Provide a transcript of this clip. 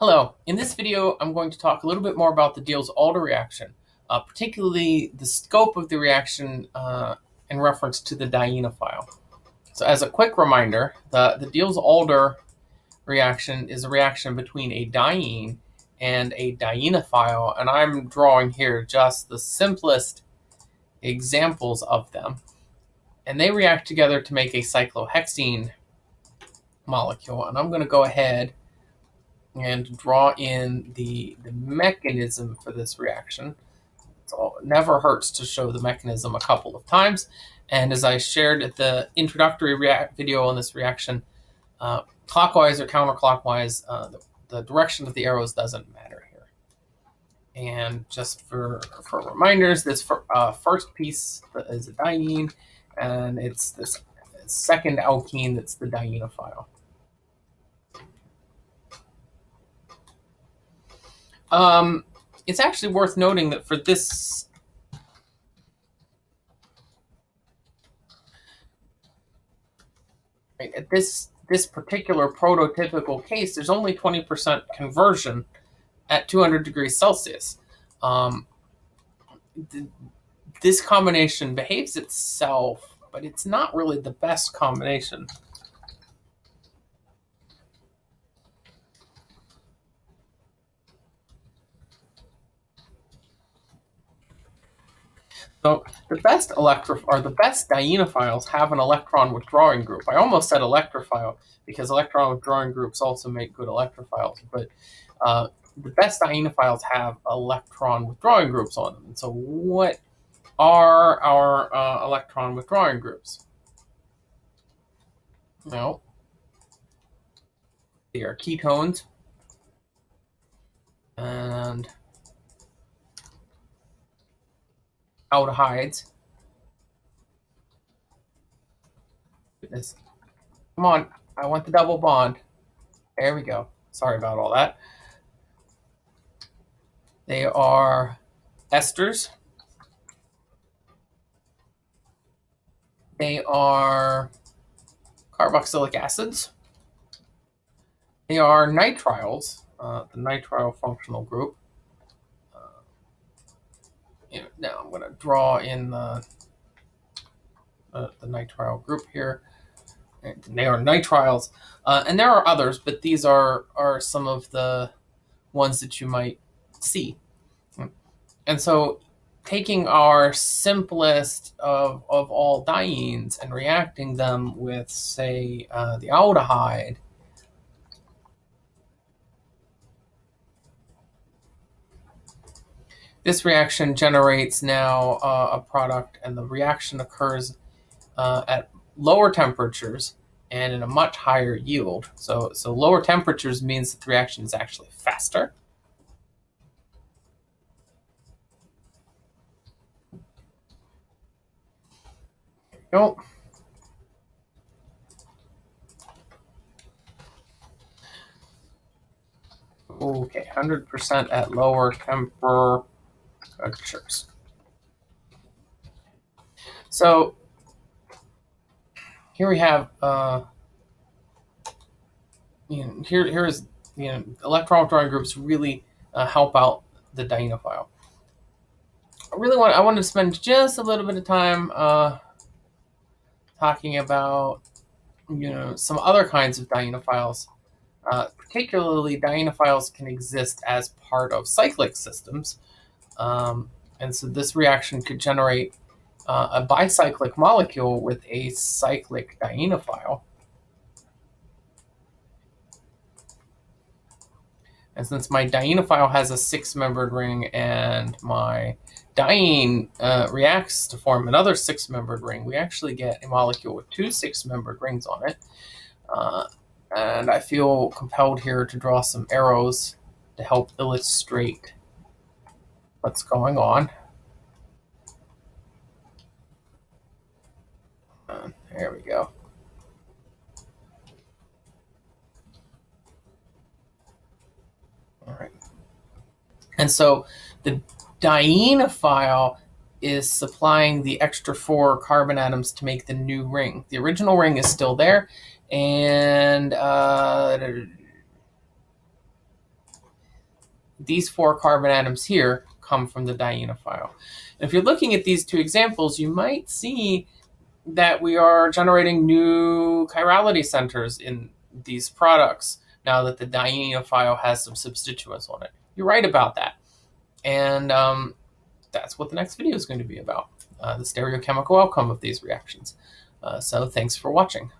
Hello, in this video I'm going to talk a little bit more about the Diels-Alder reaction, uh, particularly the scope of the reaction uh, in reference to the dienophile. So as a quick reminder, the, the Diels-Alder reaction is a reaction between a diene and a dienophile, and I'm drawing here just the simplest examples of them. And they react together to make a cyclohexene molecule, and I'm going to go ahead and draw in the, the mechanism for this reaction. So it never hurts to show the mechanism a couple of times. And as I shared at the introductory video on this reaction, uh, clockwise or counterclockwise, uh, the, the, direction of the arrows doesn't matter here. And just for, for reminders, this for, uh, first piece is a diene, and it's this second alkene that's the dienophile. Um, it's actually worth noting that for this right, at this this particular prototypical case, there's only 20% conversion at 200 degrees Celsius. Um, th this combination behaves itself, but it's not really the best combination. So the best electro or the best dienophiles have an electron withdrawing group. I almost said electrophile because electron withdrawing groups also make good electrophiles, but uh, the best dienophiles have electron withdrawing groups on them. And so what are our uh, electron withdrawing groups? No. They are ketones. And aldehydes. Goodness. Come on, I want the double bond. There we go. Sorry about all that. They are esters. They are carboxylic acids. They are nitriles, uh, the nitrile functional group you know, now I'm going to draw in the, uh, the nitrile group here. And they are nitriles. Uh, and there are others, but these are, are some of the ones that you might see. And so taking our simplest of, of all dienes and reacting them with, say, uh, the aldehyde, This reaction generates now uh, a product, and the reaction occurs uh, at lower temperatures and in a much higher yield. So, so lower temperatures means that the reaction is actually faster. Go. Okay, 100% at lower temper structures. So here we have, uh, you know, here here is you know electron withdrawing groups really uh, help out the dienophile. I really want I wanted to spend just a little bit of time uh, talking about you know some other kinds of dienophiles. Uh, particularly, dienophiles can exist as part of cyclic systems, um, and so this reaction could generate uh, a bicyclic molecule with a cyclic dienophile. And since my dienophile has a six-membered ring and my diene uh, reacts to form another six-membered ring, we actually get a molecule with two six-membered rings on it. Uh, and I feel compelled here to draw some arrows to help illustrate what's going on. Uh, there we go. All right. And so the dienophile is supplying the extra four carbon atoms to make the new ring. The original ring is still there, and uh, these four carbon atoms here come from the dienophile. If you're looking at these two examples, you might see that we are generating new chirality centers in these products now that the dienophile has some substituents on it. You're right about that. And um, that's what the next video is going to be about, uh, the stereochemical outcome of these reactions. Uh, so thanks for watching.